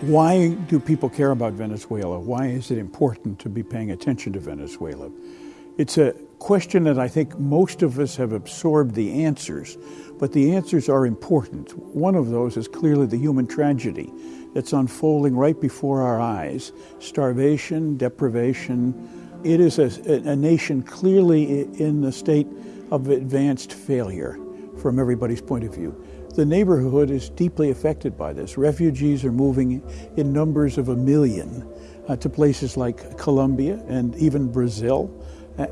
Why do people care about Venezuela? Why is it important to be paying attention to Venezuela? It's a question that I think most of us have absorbed the answers, but the answers are important. One of those is clearly the human tragedy that's unfolding right before our eyes starvation, deprivation. It is a, a nation clearly in the state of advanced failure from everybody's point of view. The neighborhood is deeply affected by this. Refugees are moving in numbers of a million uh, to places like Colombia and even Brazil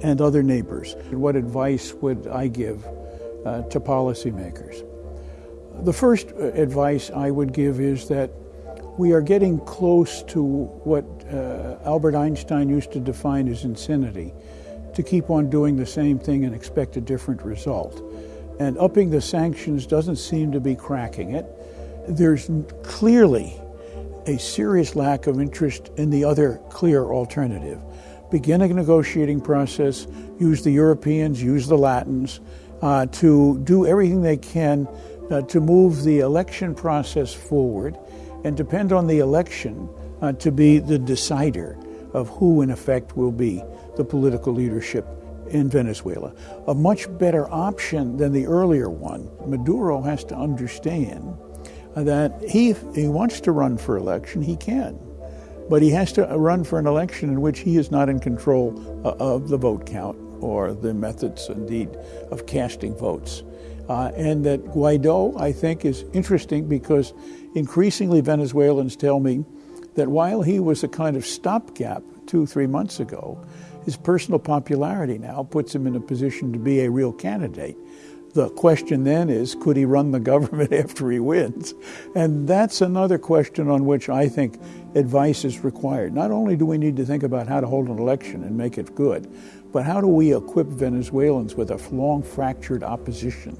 and other neighbors. What advice would I give uh, to policymakers? The first uh, advice I would give is that we are getting close to what uh, Albert Einstein used to define as insanity to keep on doing the same thing and expect a different result. And upping the sanctions doesn't seem to be cracking it. There's clearly a serious lack of interest in the other clear alternative. Begin a negotiating process, use the Europeans, use the Latins uh, to do everything they can uh, to move the election process forward and depend on the election uh, to be the decider of who, in effect, will be the political leadership in Venezuela. A much better option than the earlier one. Maduro has to understand that he, he wants to run for election, he can. But he has to run for an election in which he is not in control uh, of the vote count or the methods, indeed, of casting votes. Uh, and that Guaido, I think, is interesting because increasingly Venezuelans tell me that while he was a kind of stopgap two, three months ago, his personal popularity now puts him in a position to be a real candidate. The question then is could he run the government after he wins? And that's another question on which I think advice is required. Not only do we need to think about how to hold an election and make it good, but how do we equip Venezuelans with a long fractured opposition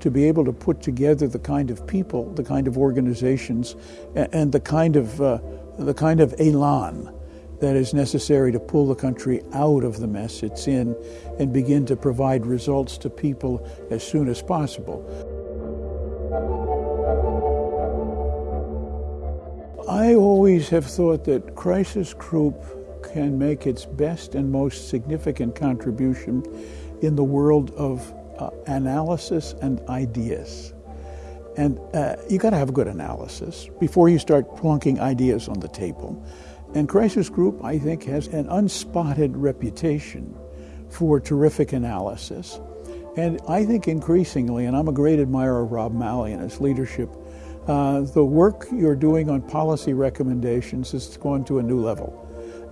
to be able to put together the kind of people, the kind of organizations, and the kind of, uh, the kind of elan that is necessary to pull the country out of the mess it's in and begin to provide results to people as soon as possible. I always have thought that Crisis Group can make its best and most significant contribution in the world of uh, analysis and ideas. And uh, you got to have a good analysis before you start plunking ideas on the table. And Crisis Group, I think, has an unspotted reputation for terrific analysis. And I think increasingly, and I'm a great admirer of Rob Malley and his leadership, uh, the work you're doing on policy recommendations has gone to a new level.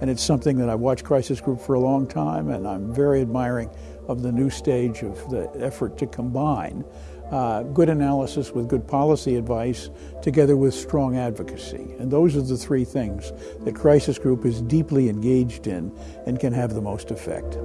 And it's something that I've watched Crisis Group for a long time, and I'm very admiring of the new stage of the effort to combine uh, good analysis with good policy advice together with strong advocacy. And those are the three things that Crisis Group is deeply engaged in and can have the most effect.